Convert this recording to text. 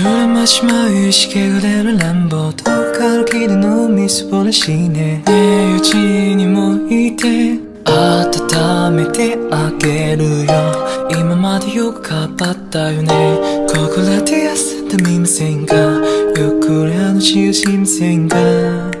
夜のしまう意識が出る乱暴遠くから聞のみすぼらしいね。ねえうちにもいて温めてあげるよ。今までよく頑張ったよね。ここらで休んでみませんか？ゆっくり話をしませんか？